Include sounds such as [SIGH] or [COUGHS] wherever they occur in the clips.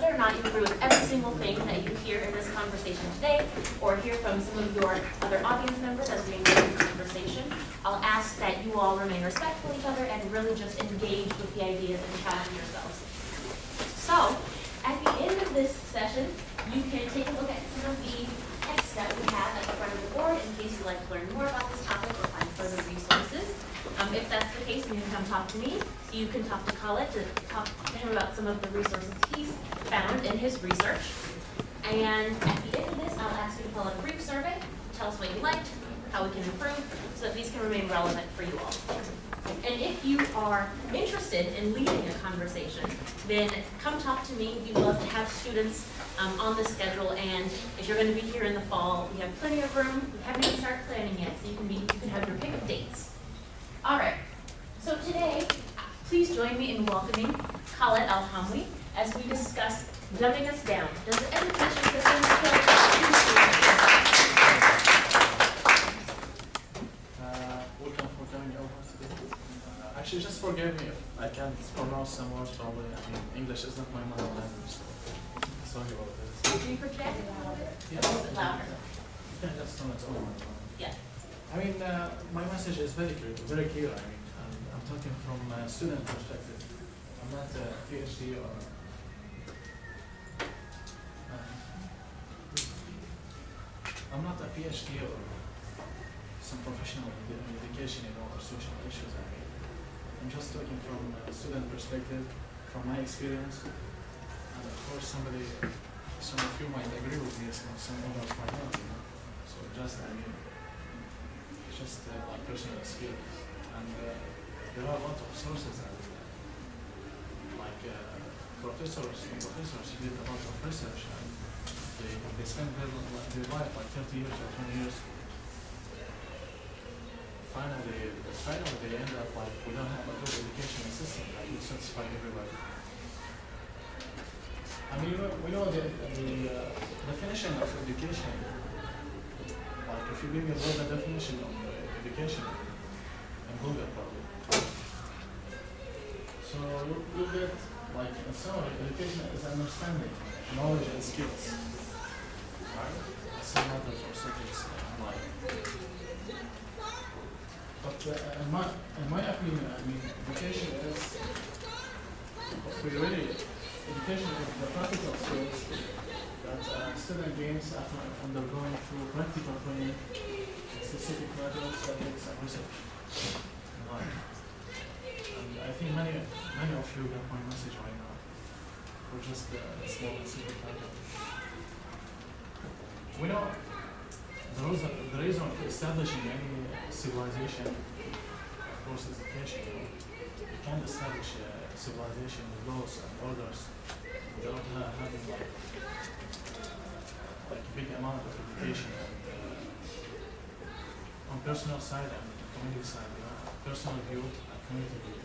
whether or not you agree with every single thing that you hear in this conversation today, or hear from some of your other audience members as we engage in this conversation, I'll ask that you all remain respectful of each other and really just engage with the ideas and challenge yourselves. So, at the end of this session, you can take a look at some of the text that we have at the front of the board in case you'd like to learn more about this topic or find further resources. Um, if that's the case, you can come talk to me. You can talk to Khaled to talk to him about some of the resources he's found in his research. And at the end of this, I'll ask you to fill out a brief survey, tell us what you liked, how we can improve, so that these can remain relevant for you all. And if you are interested in leading a conversation, then to me. We'd love to have students um, on the schedule, and if you're going to be here in the fall, we have plenty of room. We haven't even started planning yet, so you can be you can have your pick of dates. All right. So today, please join me in welcoming Khaled Alhamwi as we discuss dumbing us down. Does education system Uh, welcome for coming over today. Actually, just forgive me if I can't pronounce some words probably. I mean, English is not my mother language, so sorry about this. Can you project a little bit? Yeah. A little bit louder. Can just turn it on. Yeah. I mean, uh, my message is very clear, very clear. I mean, I'm, I'm talking from a student perspective. I'm not a PhD or. Uh, I'm not a PhD or some professional in in education, you know, or social issues. I mean, I'm just talking from a student perspective, from my experience. And of course, somebody, some of you might agree with me, some, some others might not. You know? So just, I mean, it's just uh, my personal experience. And uh, there are a lot of sources out there, like uh, professors, professors who did a lot of research and they, they spend their, their life like 30 years or 20 years. Finally, finally they end up like we don't have a good education system that would satisfy everybody. I mean, we know- the, the uh, definition of education like if you Google what the definition of uh, education in Google probably. So you, get like a summary, education is understanding, knowledge and skills. Right? Some matters or subjects in life. But uh, in my in my opinion, I mean education is really education is the practical skills that uh, student gains after undergoing through practical training, specific graduate subjects and research. And I think many, many of you got my message right now, for just uh, a small and simple title. We know the reason, the reason for establishing any civilization, of course, is education. You, know? you can't establish a civilization with laws and orders without ha- having like like a big amount of education and uh, on personal side and community side, you know, personal view and community view.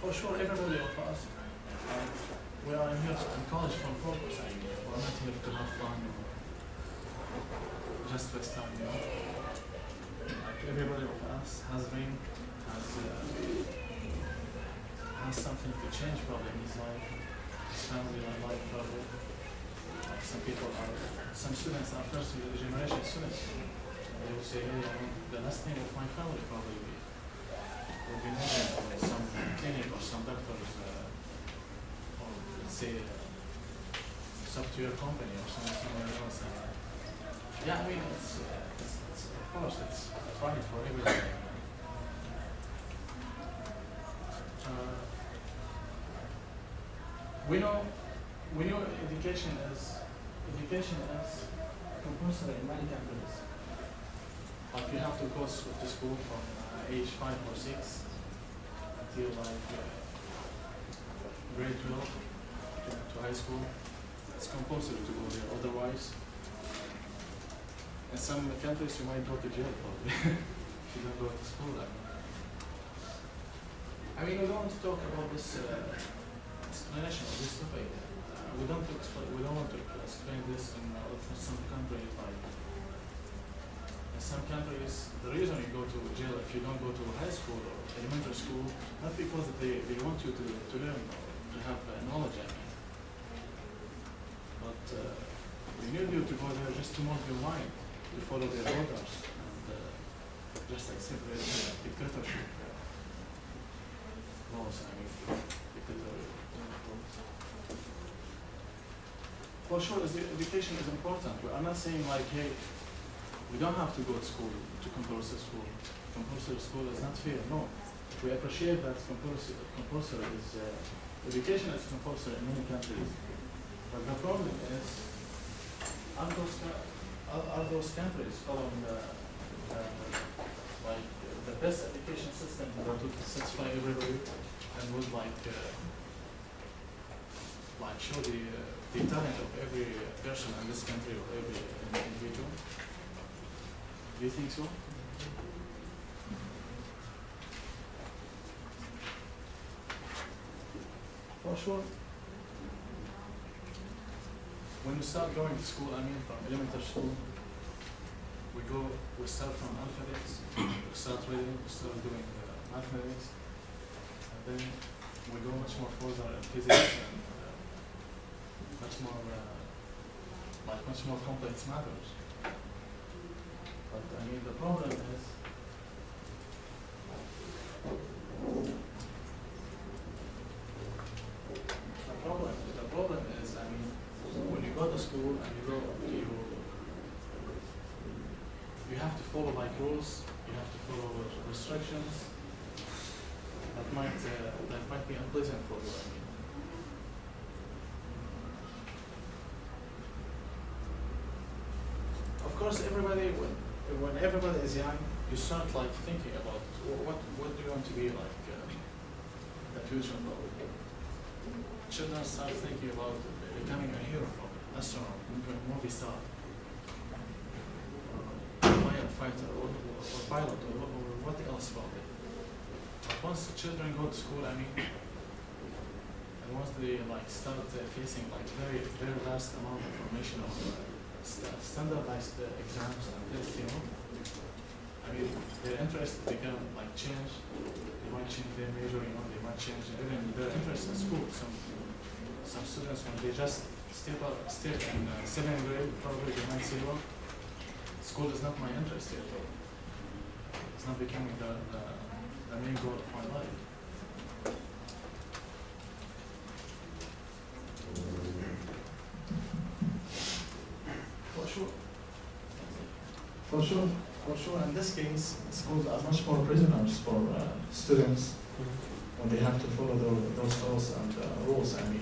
For sure, everybody of us, uh, we are here in college for a purpose. Mean, we're not here to have fun or just waste time, you know. Like everybody of us has been, has uh, has something to change probably in his life, his family and life probably. Like some people are, some students are first generation students. They will say, hey, I the last thing of my family probably will be some clinic or some doctor's, uh, or let's say, uh, software company or some, somewhere else. And, yeah, I mean, it's, it's, it's, of course, it's fine for everybody. Uh, we know, we know education is, education is compulsory in many countries. Like you have to go to school from uh, age five or six until like uh, grade twelve to, to high school. It's compulsory to go there. Otherwise, in some countries you might go to jail probably [LAUGHS] if you don't go to school. Mean. I mean, we don't want to talk about this uh, explanation of this topic. Uh, we don't. We don't want to explain this in uh, some countries like. Some countries, the reason you go to jail if you don't go to high school or elementary school, not because they, they want you to, to learn to have knowledge, I mean. But uh, they need you to go there just to mold your mind, to follow their orders, and uh, just accept their uh, dictatorship laws, I mean, dictatorial laws. For sure, education is important. We are not saying like, hey, we don't have to go to school, to compulsory school. Compulsory school is not fair, no. We appreciate that compulsory, compulsory is, uh, education is compulsory in many countries. But the problem is, are those, are, those countries following the, the, like, the best education system that would satisfy everybody and would like, uh, like show the, uh, the talent of every person in this country or every individual? Do you think so? For sure. When we start going to school, I mean from elementary school, we go, we start from alphabets, we start reading, we start doing uh, mathematics, and then we go much more further in physics and uh, much more, uh, like much more complex matters. But I mean, the problem is, the problem, the problem is, I mean, when you go to school and you go, you, you have to follow like rules, you have to follow restrictions. That might, uh, that might be unpleasant for you, I mean. Of course, everybody, when, when everybody is young, you start like thinking about what, what do you want to be like, uh, the future. Children start thinking about becoming a hero, astronaut, mo- movie star, firefighter, or, or, or pilot, or, or what else probably. But once the children go to school, I mean, and once they like start uh, facing like very, very vast amount of information of uh, st- standardized exams and tests, you know, I mean, their interest become like change. They might change their major, you know, they might change even their interest in school. Some some students when they just step up, step in uh, seventh grade, probably they might say, well, school is not my interest yet. It's not becoming the, the, the main goal of my life. For sure. For sure, for sure. In this case, schools are much more prisoners for uh, students when they have to follow tho- those laws and uh, rules. I mean,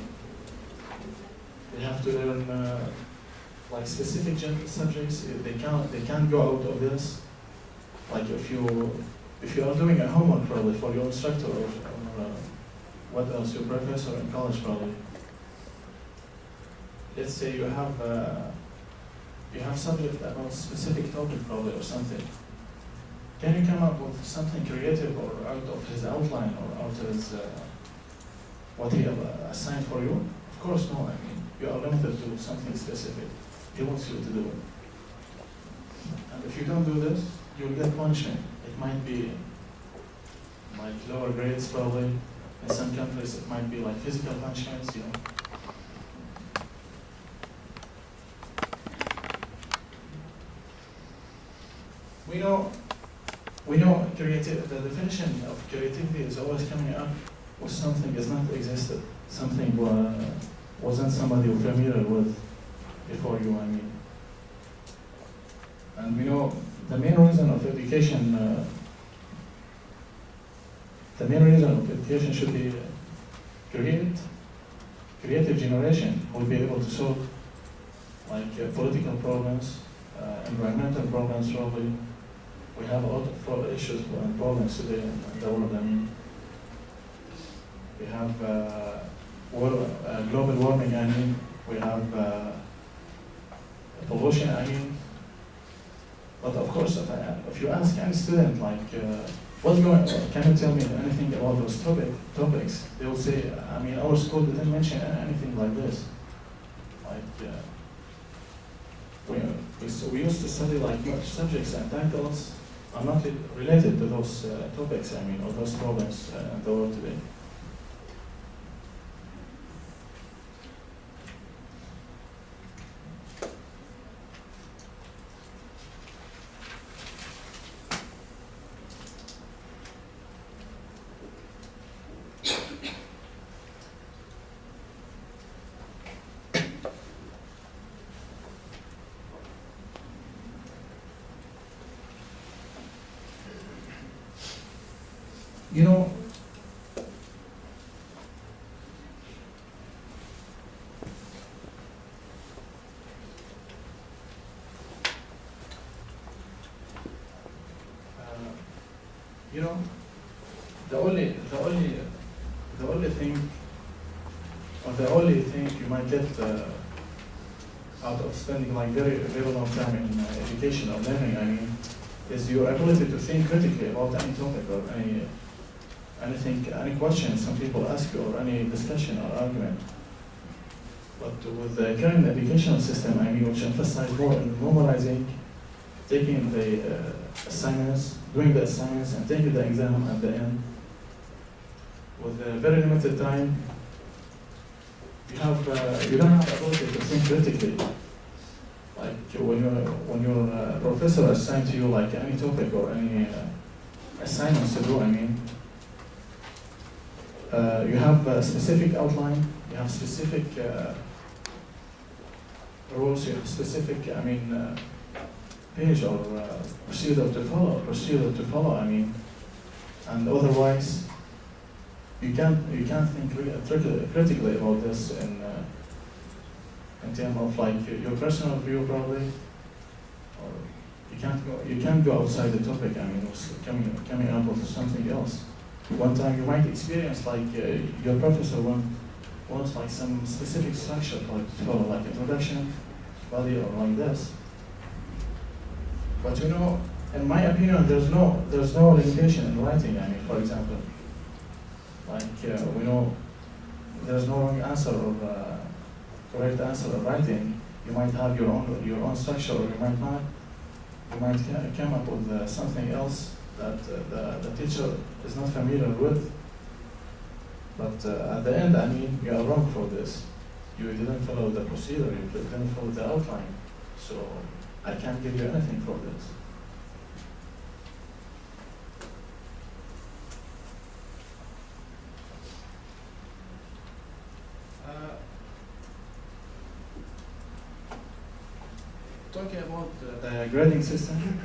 they have to learn uh, like specific subjects. Uh, They can't they can't go out of this. Like if you if you are doing a homework probably for your instructor or, or uh, what else your professor in college probably. Let's say you have. Uh, you have subject about specific topic probably or something. Can you come up with something creative or out of his outline or out of his, uh, what he uh, assigned for you? Of course, no. I mean, you are limited to something specific. He wants you to do it. And if you don't do this, you'll get punishment. It might be like lower grades probably. In some countries, it might be like physical punishments, you know. We know, we know creative, the definition of creativity is always coming up with something. Is not existed, something uh, wasn't somebody you're familiar with before you, I mean. And we know the main reason of education, uh, the main reason of education should be create, creative generation. Will be able to solve like uh, political problems, uh, environmental problems probably, we have a lot of issues and problems today in the world. We have uh, war, uh, global warming. I mean, we have uh, pollution. I mean, but of course, if, I, if you ask any student, like, uh, what's going, on, can you tell me anything about those topic, topics? They will say, I mean, our school didn't mention anything like this. Like, uh, we, we, so we used to study like subjects and titles are not related to those uh, topics, I mean, or those problems uh, in the world today. You know, uh, you know, the only, the only, the only thing, or the only thing you might get uh, out of spending like very, very long time in uh, education or learning, I mean, is your ability to think critically about any topic or any anything, any question some people ask you or any discussion or argument. But with the current educational system, I mean, which emphasize more on memorizing, taking the uh, assignments, doing the assignments, and taking the exam at the end, with a very limited time, have uh, you don't have ability to think critically. Like when your when your uh, professor assigns to you like any topic or any uh, assignments to do, I mean, uh, you have a specific outline, you have specific uh, rules, you have specific, I mean, page or procedure to follow, procedure to follow, I mean, and otherwise, you can't you can't think critically critically about this in uh, in terms of like your personal view probably, or you can't go you can't go outside the topic. I mean, coming coming up with something else. One time you might experience like uh, your professor want, wants like some specific structure like follow, like introduction, body, or like this. But you know, in my opinion, there's no there's no limitation in writing. I mean, for example, like uh, we know there's no wrong answer or uh, correct answer of writing. You might have your own your own structure, or you might not. You might come up with uh, something else that uh, the, the teacher is not familiar with. But uh, at the end, I mean, you are wrong for this. You didn't follow the procedure. You didn't follow the outline. So I can't give you anything for this. Uh, talking about the, the grading system,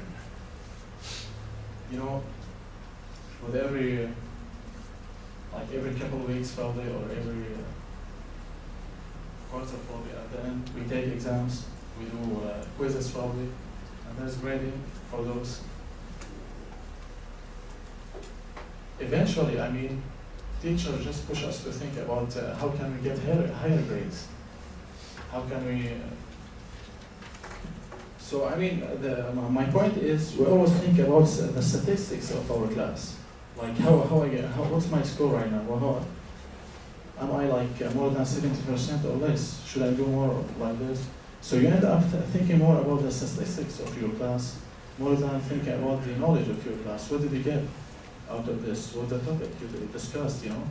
you know, with every, uh, like every couple of weeks probably, or every uh, quarter probably, at the end, we take exams, we do uh, quizzes probably, and there's grading for those. Eventually, I mean, teachers just push us to think about uh, how can we get higher, higher grades? How can we? So I mean, the, my point is we always think about the statistics of our class, like how how I get how, what's my score right now? How, am I like uh, more than seventy percent or less? Should I do more like this? So you end up thinking more about the statistics of your class, more than thinking about the knowledge of your class. What did you get? out of this, what the topic you discussed, you know.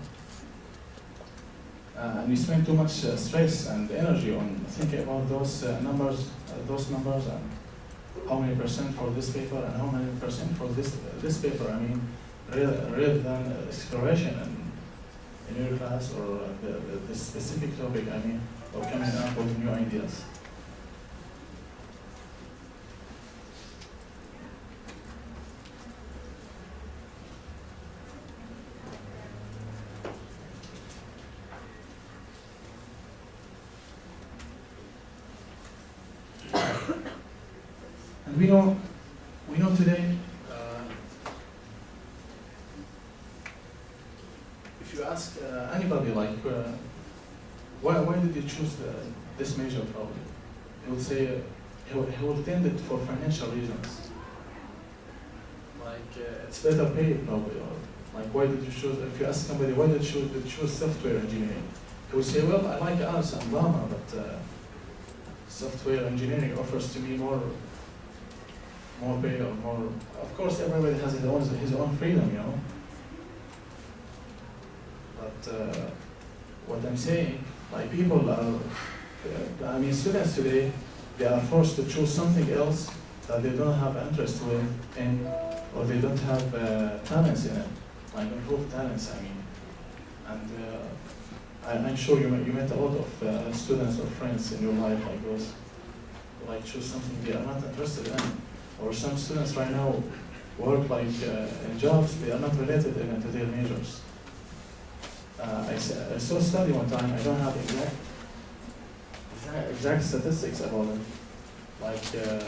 Uh, and we spend too much uh, stress and energy on thinking about those uh, numbers, those numbers, and how many percent for this paper and how many percent for this this paper. I mean, rather, than exploration in, in your class or the, the, the specific topic. I mean, or coming up with new ideas. we know, we know today, uh, if you ask uh, anybody like, uh, why, why did you choose this major probably? He would say, he, will, he would tend it for financial reasons. Like, uh, it's better paid probably, or like, why did you choose, if you ask somebody, why did you choose, did you choose software engineering? He would say, well, I like arts and drama, but uh, software engineering offers to me more more pay or more, of course, everybody has his own, his own freedom, you know? But uh, what I'm saying, like people are, uh, I mean, students today, they are forced to choose something else that they don't have interest with in, or they don't have uh, talents in it, like improved talents, I mean. And uh, I- I'm sure you met, you met a lot of uh, students or friends in your life like those, who like choose something they are not interested in. Or some students right now work like uh, in jobs, they are not related even to their majors. Uh, I, I saw a study one time, I don't have exact, exact, statistics about it. Like, uh,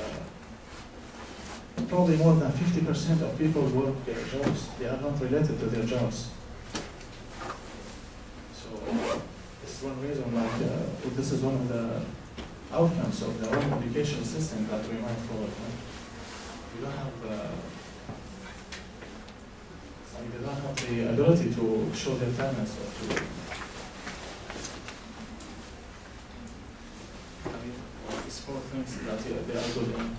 probably more than fifty percent of people work their jobs, they are not related to their jobs. So, it's one reason, like, uh, this is one of the outcomes of the education system that we might follow. right? We don't have, uh, like they don't have the ability to show their talents or to. I mean, it's four things that they they are good in.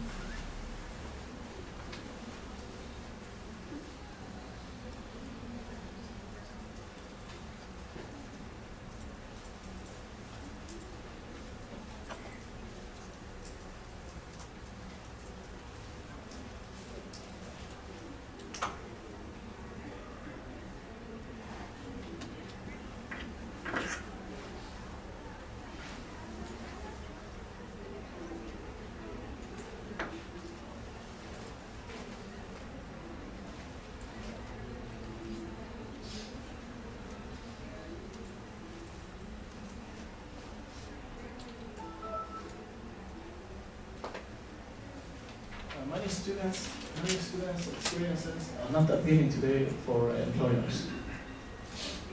Uh, Many students, many students' experiences are not appealing today for employers.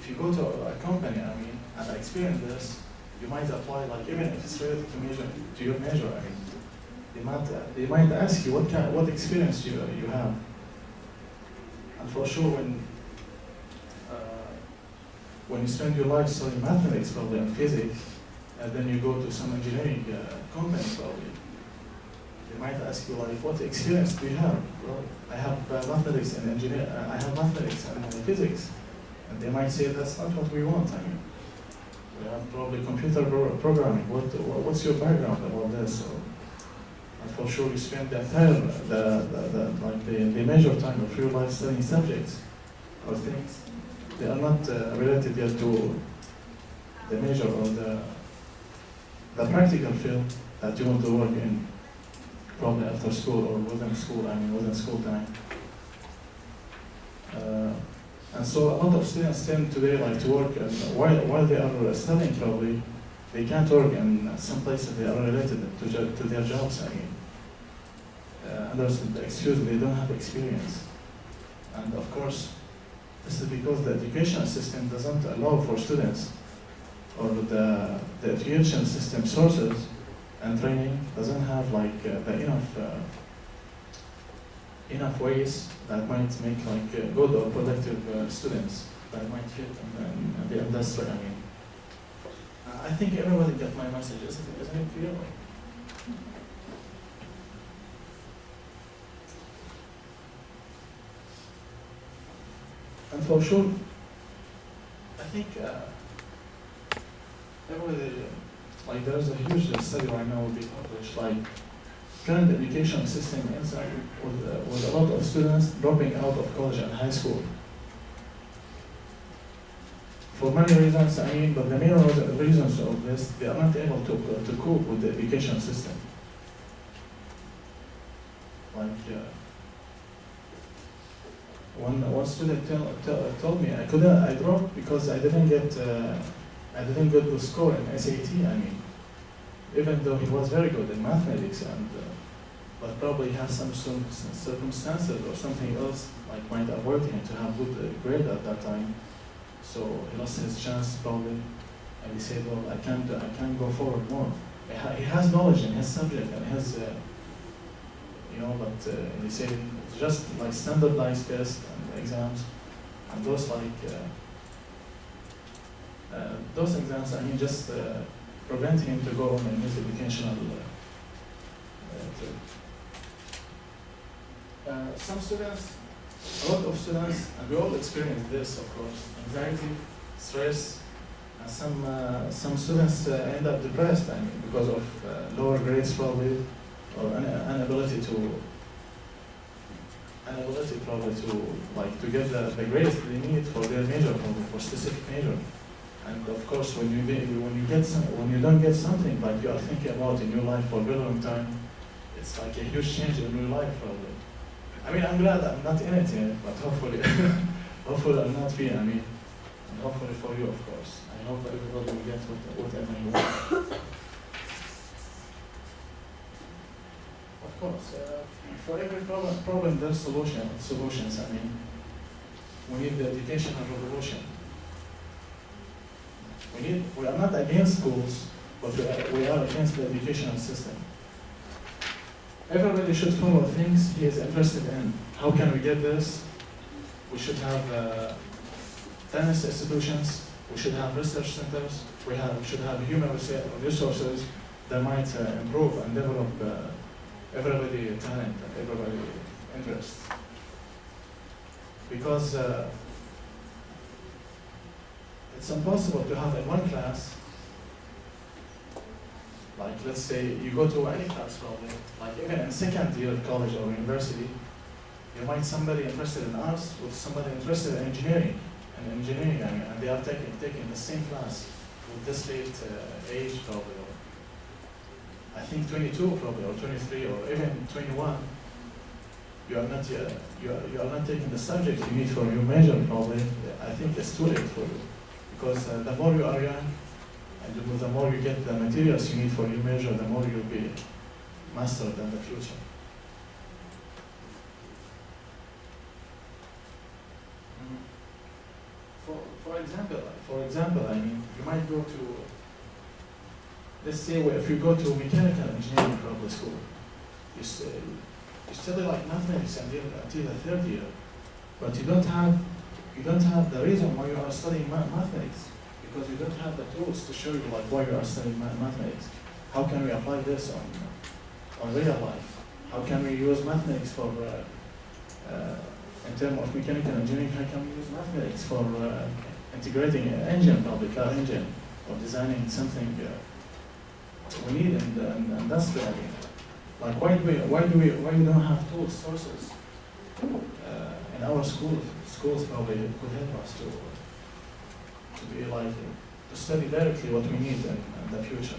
If you go to a company, I mean, and experience this, you might apply, like even if it's related to major, to your major, I mean, they might, they might ask you what kind, what experience you, you have. And for sure, when, uh, when you spend your life studying mathematics probably and physics, and then you go to some engineering uh, company probably, they might ask you like, what experience do you have? Well, I have uh, mathematics and engineer, uh, I have mathematics and physics. And they might say, that's not what we want, I mean. We have probably computer pro- programming, what, wha- what's your background about this? So, and for sure you spend the entire, the, the, the, like the, the major time of your life studying subjects or things. They are not uh, related yet to the major or the, the practical field that you want to work in probably after school or within school, I mean within school time. Uh, and so a lot of students tend today like to work and while, while they are studying probably, they can't work in some places they are related to, to their jobs, I mean. Uh, the excuse they don't have experience. And of course, this is because the education system doesn't allow for students or the, the education system sources and training doesn't have like uh, the enough uh, enough ways that might make like uh, good or productive uh, students that might fit in, in, the industry. I mean, Uh, I think everybody got my message, isn't it? Isn't it clear? And for sure, I think uh, everybody like there's a huge study right now will be published, like current education system inside with, uh, with a lot of students dropping out of college and high school. For many reasons, I mean, but the main reason- reasons of this, they are not able to, to cope with the education system. Like, uh, one, one student tell, tell, told me I couldn't, I dropped because I didn't get, uh, I didn't get the score in SAT, I mean. Even though he was very good in mathematics and, uh, but probably has some circum- circumstances or something else, like might avoid him to have good uh, grade at that time. So he lost his chance probably, and he said, well, I can't, I can't go forward more. He has knowledge in his subject and has, uh, you know, but uh, he said it's just like standardized tests and exams, and those like, uh, uh, those exams, I mean, just prevent him to go on in his educational uh, uh. Some students, a lot of students, and we all experience this, of course, anxiety, stress, and some uh, some students uh, end up depressed. I mean, because of uh, lower grades probably, or an inability to inability probably to like to get the, the grades they need for their major for specific major. And of course, when you when you get some, when you don't get something like you are thinking about in your life for a very long time, it's like a huge change in your life. I mean, I'm glad I'm not in it yet, but hopefully, [LAUGHS] hopefully I'll not be. I mean, and hopefully for you, of course. I hope everybody will get what, whatever you want. Of course, uh, for every problem, problem there's solution, solutions. I mean, we need the educational revolution. We need, we are not against schools, but we are, we are against the educational system. Everybody should follow things he is interested in. How can we get this? We should have uh, tennis institutions, we should have research centers, we have, should have human resources that might uh, improve and develop uh, everybody talent and everybody interest. Because uh, it's impossible to have in one class, like let's say you go to any class probably, like even in second year of college or university, you might somebody interested in arts with somebody interested in engineering, and engineering, and they are taking, taking the same class with this late uh, age probably, I think 22 probably, or 23, or even 21. You are not, uh, you are, you are not taking the subject you need for your major probably. I think it's too late for you. Because uh, the more you are young, and the- more you get the materials you need for your major, the more you'll be mastered in the future. Mm. For, for example, for example, I mean, you might go to, let's say, if you go to mechanical engineering probably school, you study, you study like mathematics until, until the third year, but you don't have, you don't have the reason why you are studying mathematics, because you don't have the tools to show you like why you are studying mathematics. How can we apply this on, on real life? How can we use mathematics for, uh, uh, in terms of mechanical engineering, how can we use mathematics for uh, integrating an engine, probably car engine, or designing something uh, we need in the, in the industry? Like why do we, why do we, why we don't have tools, sources uh, in our school? Schools probably could help us to, to be like, to study directly what we need in, in the future.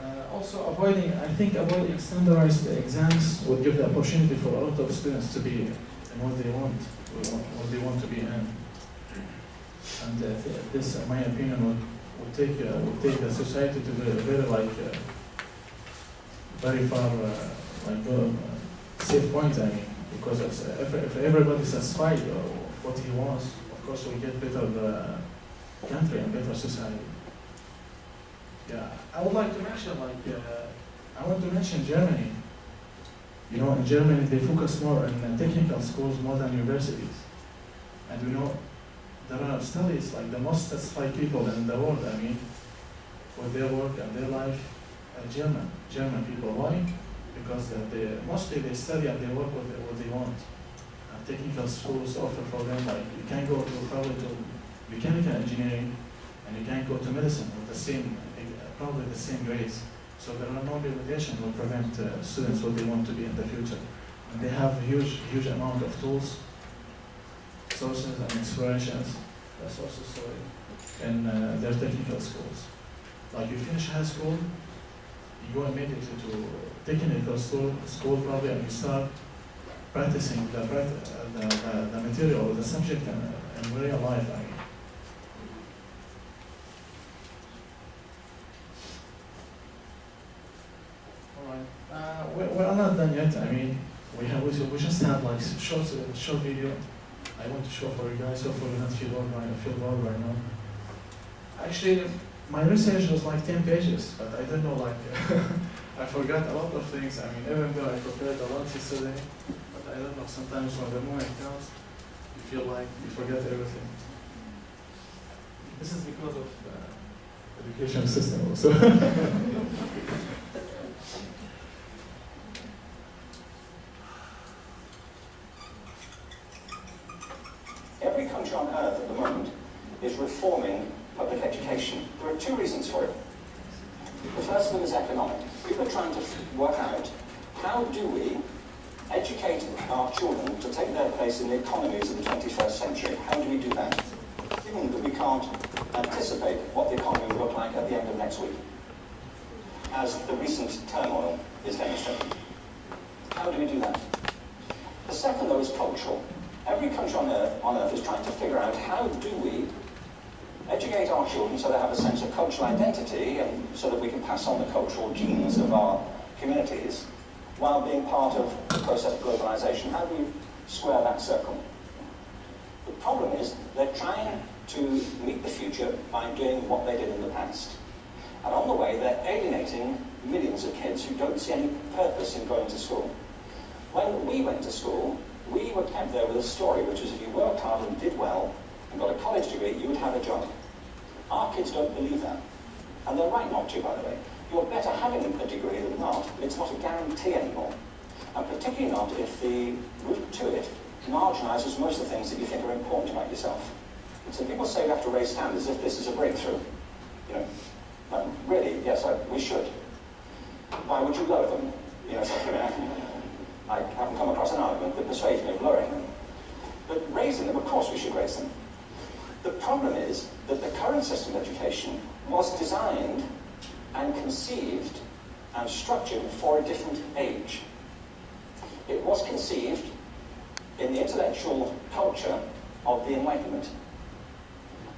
Uh, also avoiding, I think avoiding standardized exams would give the opportunity for a lot of students to be in what they want, what they want to be in. And uh, this, in my opinion, would, would take, uh, would take the society to very, very like, uh, very far, uh, like, safe point, I mean, because if, if, if everybody satisfied uh, what he wants, of course we'll get better uh, country and better society. Yeah, I would like to mention, like, uh, I want to mention Germany. You know, in Germany, they focus more on technical schools more than universities. And you know there are studies, like the most satisfied people in the world, I mean, with their work and their life, are German, German people. Why? Because they, mostly they study and they work they, what they want. Technical schools offer for them, like, you can go to probably to mechanical engineering, and you can go to medicine with the same, probably the same grades. So there are no limitations will prevent uh, students what they want to be in the future. And they have huge, huge amount of tools, sources and uh, sources, sorry, in uh, their technical schools. Like you finish high school, you go immediately to technical school, school probably, and you start practicing the, the, the, the material or the subject in, in real life. I mean. Alright, uh, we, we are not done yet, I mean, we have, we, we just have like short, short video I want to show for you guys, hopefully not feel bored right, feel bored right now. Actually, my research was like 10 pages, but I don't know, like, [LAUGHS] I forgot a lot of things. I mean, even though I prepared a lot yesterday, but I don't know, sometimes when the moment comes, you feel like you forget everything. This is because of uh, education system also. [LAUGHS] Every country on earth at the moment is reforming public education. There are two reasons for it. The first one is economic. People are trying to work out how do we educate our children to take their place in the economies of the 21st century. How do we do that? Given that we can't anticipate what the economy will look like at the end of next week, as the recent turmoil is demonstrating. How do we do that? The second, though, is cultural. Every country on earth, on earth is trying to figure out how do we educate our children so they have a sense of cultural identity and so that we can pass on the cultural genes of our communities while being part of the process of globalization. How do we square that circle? The problem is they're trying to meet the future by doing what they did in the past. And on the way, they're alienating millions of kids who don't see any purpose in going to school. When we went to school, we were kept there with a story, which was if you worked hard and did well and got a college degree, you would have a job. Our kids don't believe that. And they're right not to, by the way. You're better having a degree than not, but it's not a guarantee anymore. And particularly not if the route to it marginalizes most of the things that you think are important about yourself. And so people say we have to raise standards if this is a breakthrough. You know, um, really, yes, I, we should. Why would you lower them? You know, know, [LAUGHS] I haven't come across an argument that persuades me of lowering them. But raising them, of course we should raise them. The problem is that the current system of education was designed and conceived and structured for a different age. It was conceived in the intellectual culture of the Enlightenment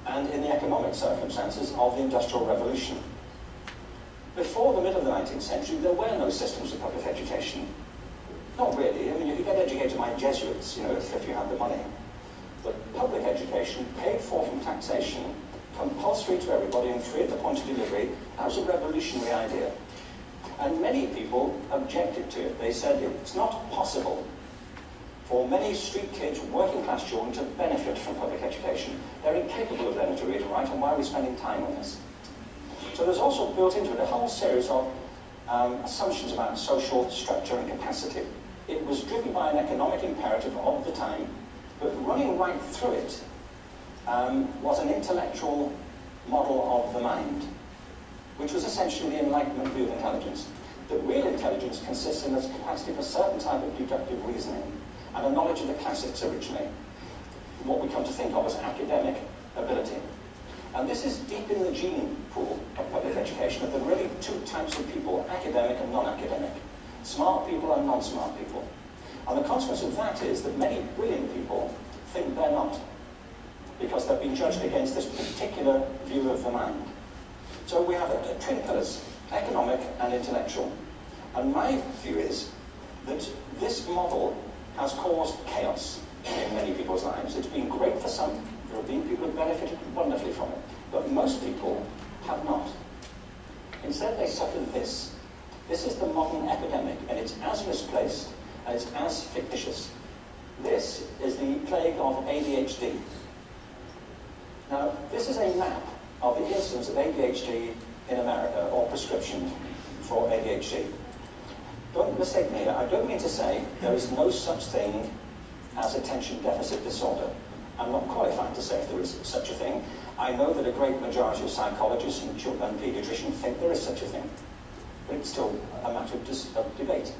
and in the economic circumstances of the Industrial Revolution. Before the middle of the 19th century, there were no systems of public education. Not really. I mean, you could get educated by Jesuits, you know, if, if you had the money. But public education, paid for from taxation, compulsory to everybody and free at the point of delivery, that was a revolutionary idea. And many people objected to it. They said it's not possible for many street kids, working class children, to benefit from public education. They're incapable of learning to read and write, and why are we spending time on this? So there's also built into it a whole series of um, assumptions about social structure and capacity. It was driven by an economic imperative of the time, but running right through it um, was an intellectual model of the mind, which was essentially the Enlightenment view of intelligence. That real intelligence consists in its capacity for a certain type of deductive reasoning and a knowledge of the classics originally, what we come to think of as academic ability. And this is deep in the gene pool of public education, that there are really two types of people, academic and non-academic. Smart people and non-smart people. And the consequence of that is that many brilliant people think they're not, because they've been judged against this particular view of the mind. So we have a, twin pillars, economic and intellectual. And my view is that this model has caused chaos in many people's lives. It's been great for some. There have been people who've benefited wonderfully from it. But most people have not. Instead, they suffered this. This is the modern epidemic, and it's as misplaced it's as fictitious. This is the plague of ADHD. Now, this is a map of the incidence of ADHD in America, or prescription for ADHD. Don't mistake me, I don't mean to say there is no such thing as attention deficit disorder. I'm not qualified to say if there is such a thing. I know that a great majority of psychologists and, and pediatricians think there is such a thing. But it's still a matter of, of debate.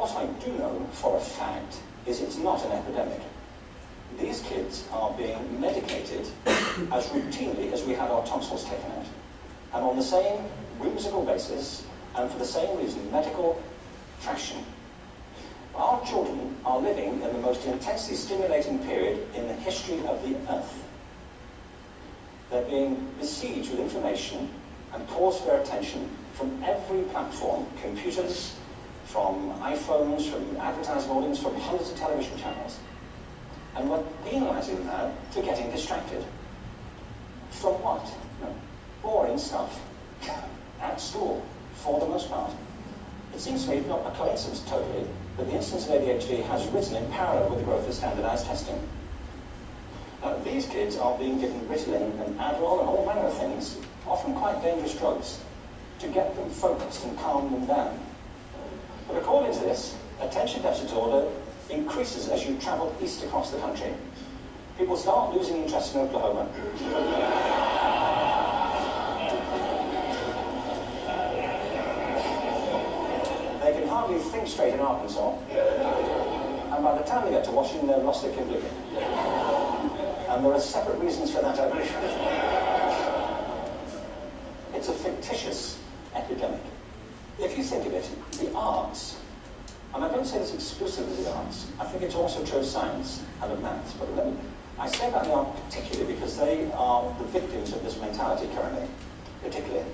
What I do know for a fact is it's not an epidemic. These kids are being medicated [COUGHS] as routinely as we had our tonsils taken out. And on the same whimsical basis, and for the same reason, medical fashion. Our children are living in the most intensely stimulating period in the history of the earth. They're being besieged with information and calls for attention from every platform, computers, from iPhones, from advertising audience, from hundreds of television channels. And we're penalising them now for getting distracted. From what? Boring stuff [LAUGHS] at school, for the most part. It seems to me not a coincidence totally that the incidence of ADHD has risen in parallel with the growth of standardized testing. Now, these kids are being given Ritalin and Adderall and all manner of things, often quite dangerous drugs, to get them focused and calm them down. According to this, attention deficit disorder increases as you travel east across the country. People start losing interest in Oklahoma. they can hardly think straight in Arkansas. And by the time they get to Washington, they've lost their completely. And there are separate reasons for that, I believe. It's a fictitious epidemic. If you think of it, the arts, and I don't say this exclusively the arts, I think it's also true of science and of maths, but me, I say the art particularly because they are the victims of this mentality currently, particularly.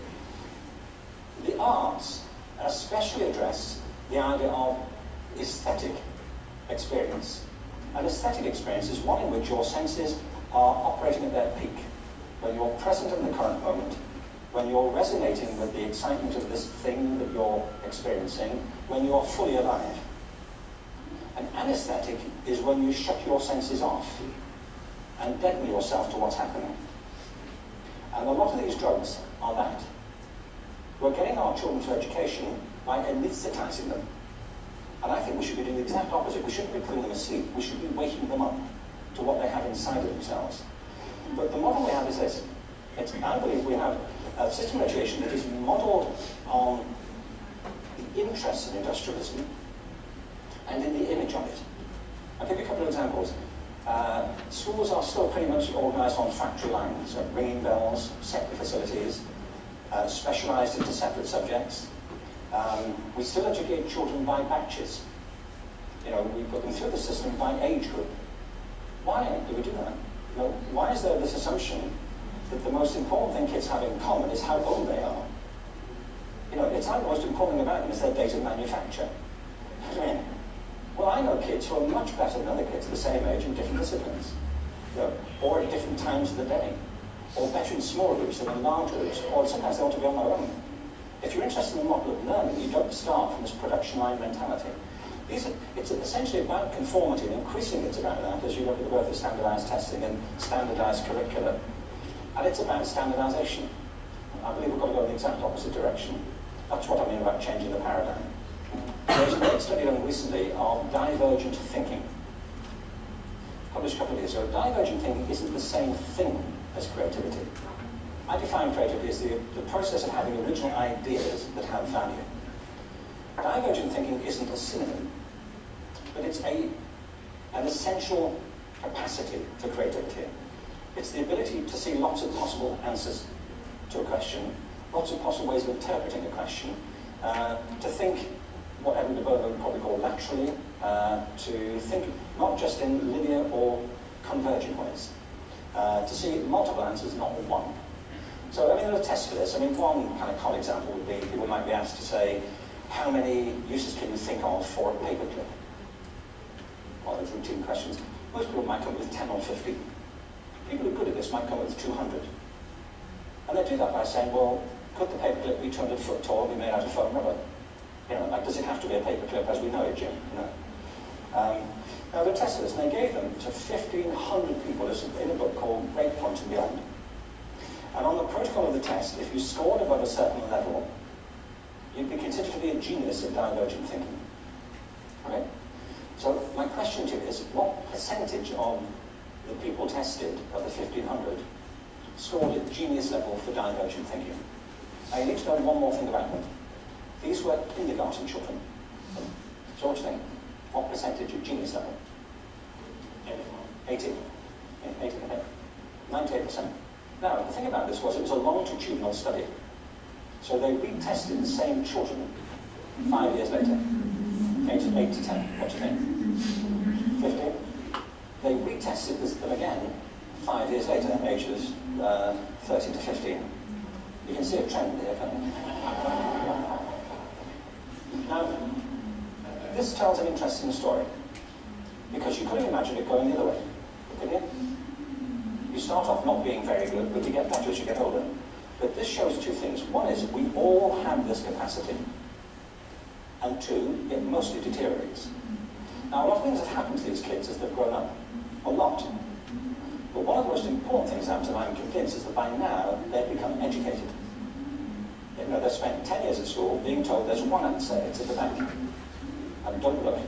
The arts especially address the idea of aesthetic experience. An aesthetic experience is one in which your senses are operating at their peak, when you're present in the current moment, when you're resonating with the excitement of this thing that you're experiencing, when you're fully alive. An anesthetic is when you shut your senses off and deaden yourself to what's happening. And a lot of these drugs are that. We're getting our children to education by anesthetizing them. And I think we should be doing the exact opposite. We shouldn't be putting them asleep. We should be waking them up to what they have inside of themselves. But the model we have is this. It's, I believe we have a system education that is modeled on the interests of industrialism and in the image of it. I'll give you a couple of examples. Uh, schools are still pretty much organized on factory lines, so ringing bells, separate facilities, uh, specialized into separate subjects. Um, we still educate children by batches. You know, we put them through the system by age group. Why do we do that? Why is there this assumption that the most important thing kids have in common is how old they are? You know, it's like the most important thing about them is their date of manufacture. [LAUGHS] I mean? Well, I know kids who are much better than other kids the same age in different disciplines, you know, or at different times of the day, or better in small groups than in large groups, or sometimes they want to be on their own. If you're interested in the model of learning, you don't start from this production line mentality. Are, it's essentially about conformity, and increasingly it's about that as you look at the growth of standardized testing and standardized curricula. And it's about standardization. I believe we've got to go in the exact opposite direction. That's what I mean about changing the paradigm. There's a great study done recently on divergent thinking. Published a couple of years ago. Divergent thinking isn't the same thing as creativity. I define creativity as the, the process of having original ideas that have value. Divergent thinking isn't a synonym, but it's a, an essential capacity for creativity. It's the ability to see lots of possible answers to a question, lots of possible ways of interpreting a question, uh, to think what Edward de Bono would probably call laterally, uh, to think not just in linear or convergent ways, uh, to see multiple answers, not one. So, I mean, there are tests for this. I mean, one kind of common example would be people might be asked to say, how many uses can you think of for a paperclip? Well, those routine questions. Most people might come up with 10 or 50. People who are good at this might come up with 200. And they do that by saying, well, could the paperclip be 200 foot tall, be made out of foam rubber? You know, like, does it have to be a paperclip as we know it, Jim? You know? Um, now, they tested this, and they gave them to 1,500 people. In a book called Breakpoint and Beyond. And on the protocol of the test, if you scored above a certain level, you'd be considered to be a genius in divergent thinking. Okay? So my question to you is, what percentage of the people tested of the 1,500 scored at genius level for divergent thinking? You need to know one more thing about them. These were kindergarten children. So what do you think? What percentage of genius level? 80. 80, 98%. Now, the thing about this was it was a longitudinal study. So they retested the same children five years later. Age 8 to 10. What do you think? 15? They retested this, them again five years later, ages uh, 13 to 15. You can see a trend here? Now, this tells an interesting story because you couldn't imagine it going the other way. can you? You start off not being very good, but you get better as you get older. But this shows two things. One is we all have this capacity. And two, it mostly deteriorates. Now, a lot of things have happened to these kids as they've grown up. A lot. But one of the most important things that I'm convinced is that by now they've become educated. You know, they've spent 10 years at school being told there's one answer, it's at the back. And don't look.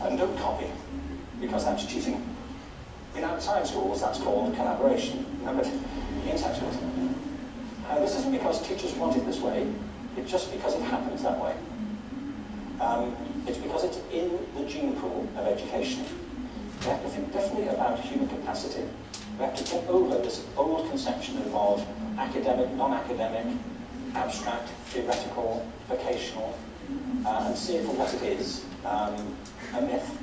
And don't copy, because that's cheating. In outside schools, that's called collaboration. But inside schools. Uh, this isn't because teachers want it this way, it's just because it happens that way. Um, it's because it's in the gene pool of education. We have to think differently about human capacity. We have to get over this old conception of academic, non-academic, abstract, theoretical, vocational, uh, and see it for what it is, um, a myth.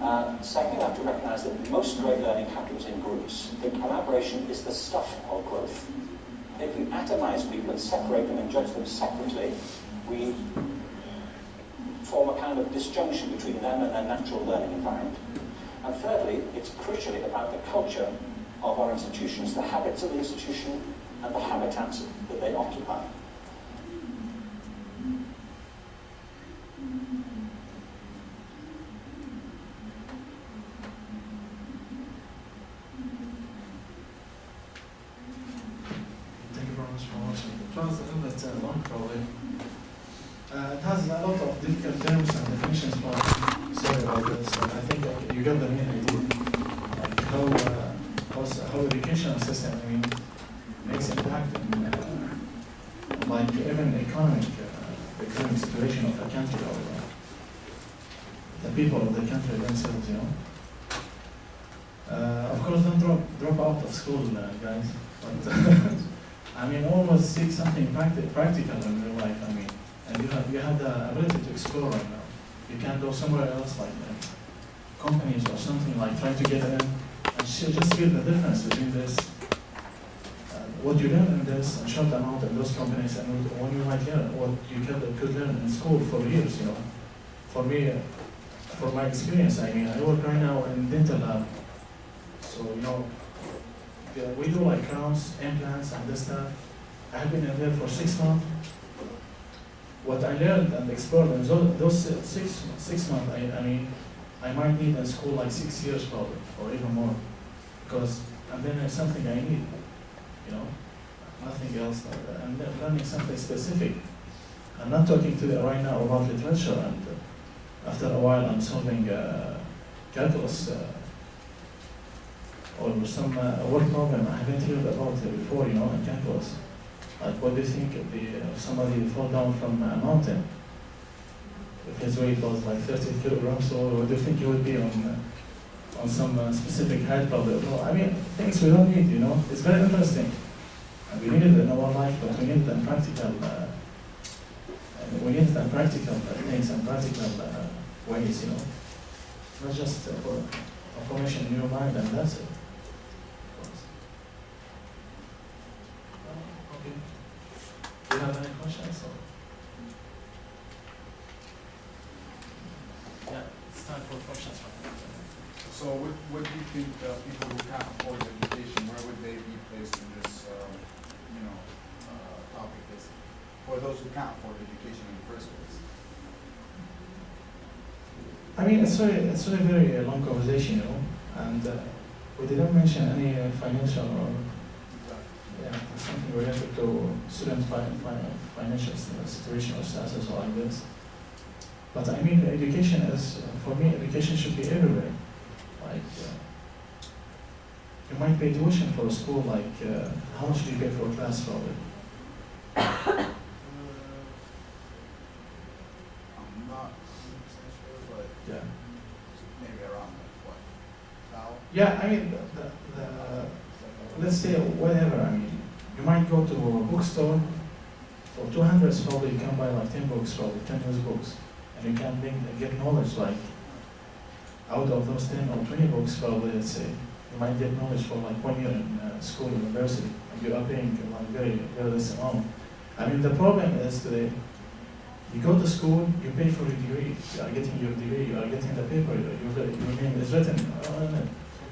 Uh, second, we have to recognize that most great learning happens in groups. The collaboration is the stuff of growth. If we atomize people and separate them and judge them separately, we form a kind of disjunction between them and their natural learning environment. And thirdly, it's crucially about the culture of our institutions, the habits of the institution and the habitats that they occupy. Thank you very much for watching. It was a little bit uh, long probably. Uh, it has a lot of difficult terms and definitions, but sorry about this. Uh, I think uh, you got the main idea. Like how, uh, how, s- how educational system, I mean, makes impact in, uh, like even economic, uh, economic situation of a country or uh, the people of the country themselves, you know. Uh, of course, don't drop, drop out of school, uh, guys. But I mean, always seek something practi- practical in your life. I mean, and you have you have the ability to explore right now. You can go somewhere else, like uh, companies or something, like try to get in and sh- just feel the difference between this, uh, what you learn in this short amount in those companies, and what you might learn, what you could, could learn in school for years. You know, for me, for my experience, I mean, I work right now in dental lab, so you know. We do like crowns, implants, and this stuff. I have been in there for six months. What I learned and explored in those, those six six months, I, I mean, I might need in school like six years probably, or even more, because and then it's something I need, you know, nothing else. uh, And then learning something specific. I'm not talking to you right now about literature, and uh, after a while, I'm solving uh, calculus. Uh, or some uh, work problem I haven't heard about before, you know, in calculus. Like, what do you think if, the, if somebody fall down from a mountain? If his weight was like 30 kilograms, so what do you think he would be on uh, on some uh, specific height probably? No, I mean, things we don't need, you know. It's very interesting. And we need it in our life, but we need it in practical, uh, we need it in practical things and practical uh, ways, you know. Not just uh, for information in your mind and that's it. Oh, Okay. Do you have any questions? or- Yeah, it's time for questions. So what, what do you think uh, people who can't afford education, where would they be placed in this, um, you know, uh, topic is, for those who can't afford education in the first place? I mean, it's very, it's a very uh, long conversation, you know, and uh, we didn't mention any uh, financial or yeah, something related to student fi- fi- financial situation or status or like this. But I mean, education is, uh, for me, education should be everywhere. Like, uh, you might pay tuition for a school, like, uh, how much do you pay for a class probably? Uh, I'm not hundred percent sure, but Yeah. maybe around like what, now? Yeah, I mean, the, the, let's say whatever, I mean, you might go to a bookstore, for two hundred probably you can buy like ten books, probably ten used books, and you can get knowledge like, out of those ten or twenty books, probably, let's say, you might get knowledge for like one year in uh, school, university, and you are paying like very, very less amount. I mean, the problem is today, You go to school, you pay for your degree, you are getting your degree, you are getting the paper, your, your name is written on it.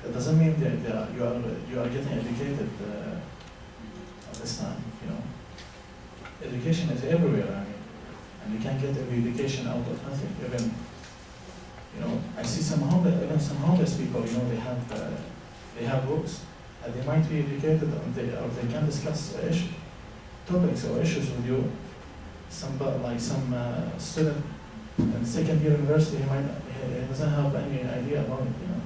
It doesn't mean that uh, you are you are getting educated uh, at this time, you know. Education is everywhere, I mean, and you can't get education out of nothing. Even, you know, I see some homeless, even some homeless people, you know, they have uh, they have books, and they might be educated, or they or they can discuss uh, topics or issues with you. Some but like some uh, student in second year university, he might he doesn't have any idea about it, you know.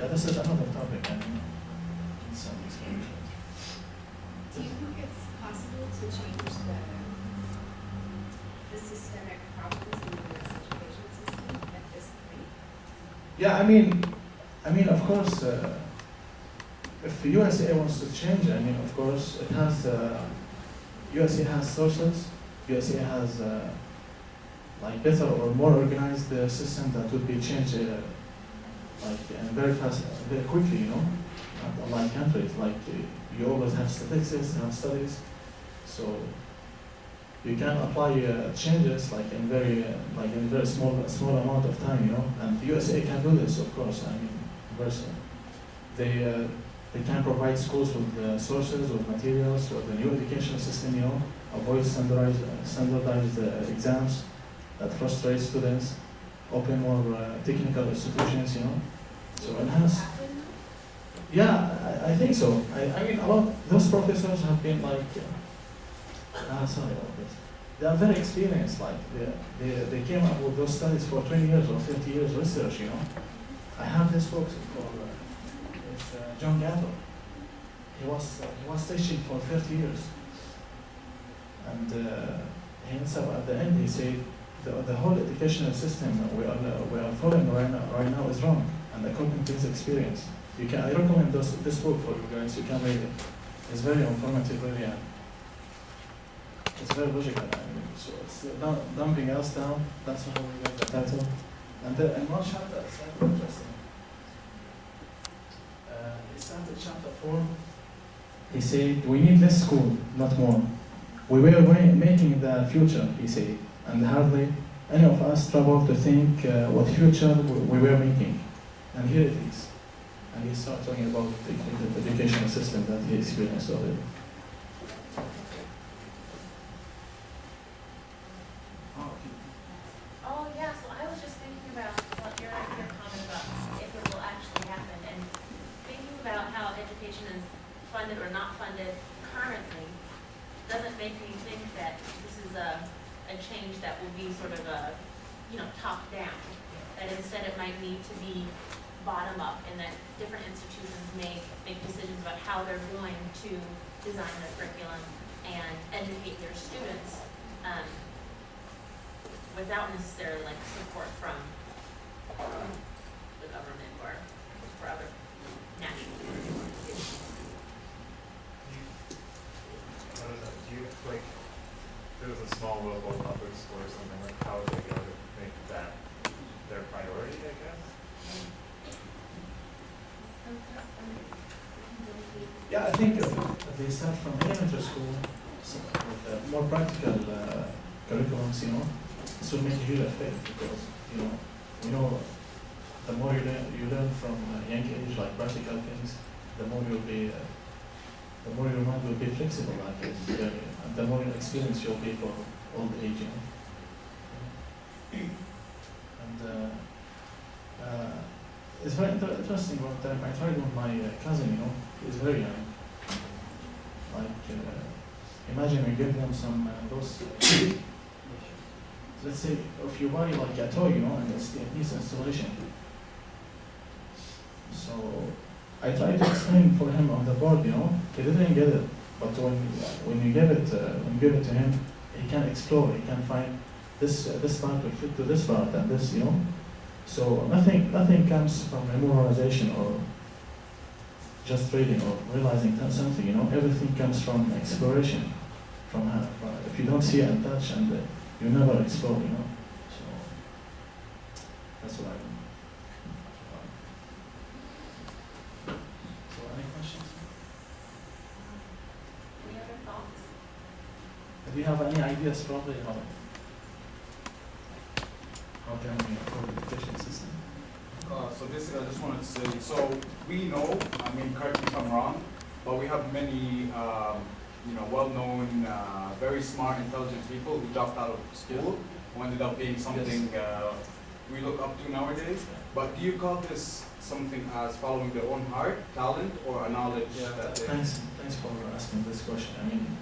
Yeah, this is another topic. I mean, some explanation. Do you think it's possible to change the, the systemic problems in the US education system at this point? Yeah, I mean, I mean, of course, uh, if the USA wants to change, I mean, of course, it has, uh, USA has sources, USA has, uh, like, better or more organized uh, system that would be changed, uh, like, and very fast, very quickly, you know, not unlike countries, like, uh, you always have statistics, have studies, so you can apply uh, changes like in very, uh, like in very small, small amount of time, you know, and the USA can do this, of course, I mean, versa. They, uh, they can provide schools with sources, with materials, with the new education system, you know, avoid standardized, standardized exams that frustrate students, open more uh, technical institutions, you know, so enhance. Yeah, I, I think so. I, I mean, a lot, those professors have been like, uh, ah, sorry about this. They are very experienced, like, they, they, they came up with those studies for 20 years or 30 years research, you know. I have this book called, uh, it's uh, John Gatto. He was, uh, he was teaching for 30 years. And uh, up at the end, he said, the, the whole educational system we are, we are following right now, right now is wrong, and according to his experience. You can, I recommend this, this book for you guys, you can read it. It's very informative, really, it's very logical. I mean, so it's Dumbing Us Down, that's how we get the title. And the, and one chapter, it's very interesting. Uh, he started chapter four. He said, we need less school, not more. We were making the future, he said, and hardly any of us struggle to think uh, what future we, we were making. And here it is. And he started talking about the educational system that he experienced already. Oh, Oh, yeah, so I was just thinking about what your, your comment about if it will actually happen, and thinking about how education is funded or not funded currently, doesn't make me think that this is a, a change that will be sort of a, you know, top down. That instead it might need to be bottom up, and that different institutions may make decisions about how they're going to design their curriculum and educate their students, um, without necessarily like support from the government or for other national organizations. I don't know, do you, like, if there was a small local public school or something, like, how would they go to make that their priority, I guess? Yeah, I think uh, they start from elementary school so with uh, more practical uh, curriculums, you know, this will make a huge effect because, you know, you know, the more you learn, you learn from a young age, like practical things, the more you'll be, uh, the more your mind will be flexible, I guess, very, and the more experience you'll be for old age. And uh, uh, it's very inter- interesting one time I tried with my uh, cousin, you know, he's very young. Like, uh, imagine we give them some uh, those. Uh, [COUGHS] let's say if you buy like a toy, you know, and it's, it needs installation. So I tried to explain for him on the board, you know, he didn't get it. But when when you give it uh, when you give it to him, he can explore. He can find this uh, this part will fit to this part and this, you know. So nothing nothing comes from memorization or just reading or realizing something, you know. Everything comes from exploration. From, uh, if you don't see and touch and uh, you never explore, you know. So that's what I mean. So any questions? Any other thoughts? Do you have any ideas probably how, how can we improve the education system? Uh, so basically, I just wanted to say, so we know, I mean, correct me if I'm wrong, but we have many, um, you know, well-known, uh, very smart, intelligent people who dropped out of school, who ended up being something uh, we look up to nowadays. But do you call this something as following their own heart, talent, or a knowledge that they? Thanks, thanks for asking this question. I mean,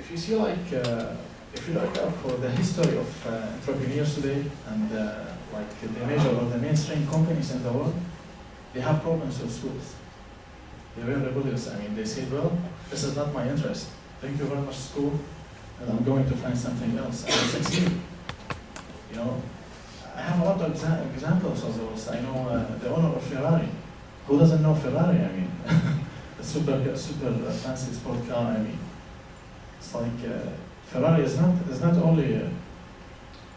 if you see like, uh, if you look up for the history of uh, entrepreneurs today and uh, like the major or the mainstream companies in the world, they have problems with schools. They're very rebellious. I mean, they say, well, this is not my interest. Thank you very much, school, and I'm going to find something else. And they succeed. You know, I have a lot of exa- examples of those. I know uh, the owner of Ferrari. Who doesn't know Ferrari? I mean, [LAUGHS] a super, super uh, fancy sport car. I mean, it's like uh, Ferrari is not is not only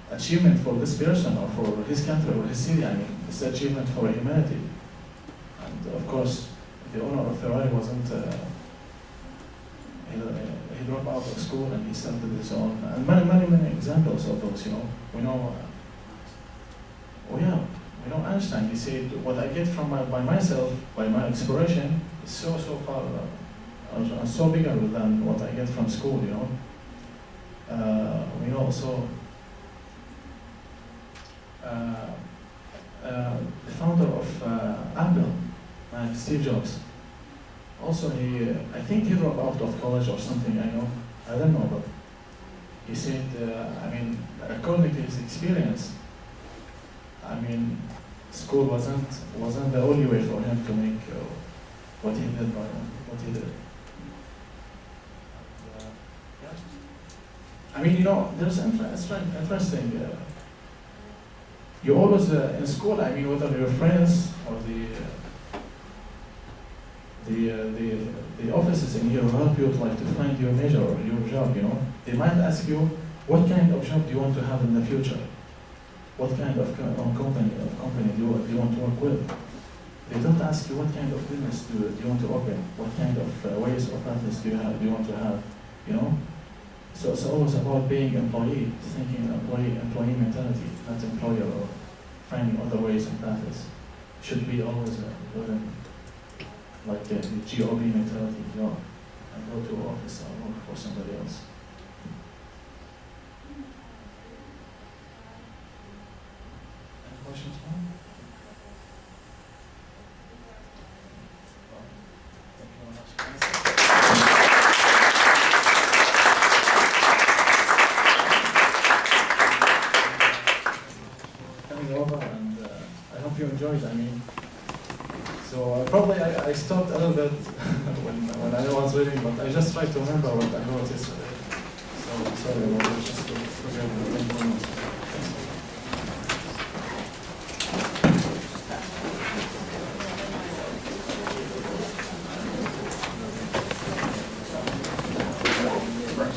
achievement for this person or for his country or his city. I mean, it's achievement for humanity. And of course, the owner of Ferrari wasn't. Uh, he, uh, he dropped out of school and he started his own. And many, many, many examples of those. You know, we know. Uh, Oh yeah, you know Einstein. He said, "What I get from my, by myself, by my exploration, is so so far, uh, so bigger than what I get from school." You know. Uh, we know also uh, uh, the founder of uh, Apple, uh, Steve Jobs. Also, he, uh, I think he dropped out of college or something. I know, I don't know, but he said, I mean, according to his experience. I mean, school wasn't wasn't the only way for him to make what he did by what he did. And, uh, yeah. I mean, you know, there's inter- interesting. Uh, you always uh, in school. I mean, whether your friends or the uh, the, uh, the the offices in here help you like to find your major or your job. You know, they might ask you what kind of job do you want to have in the future what kind of co- company of company do you, do you want to work with. They don't ask you what kind of business do, do you want to open, what kind of uh, ways or practice do you have, do you want to have, you know. So it's always about being employee, thinking employee employee mentality, not employer or finding other ways and practice. Should be always uh, within like uh, the GOB mentality, you know, and go to office or work for somebody else. Any questions?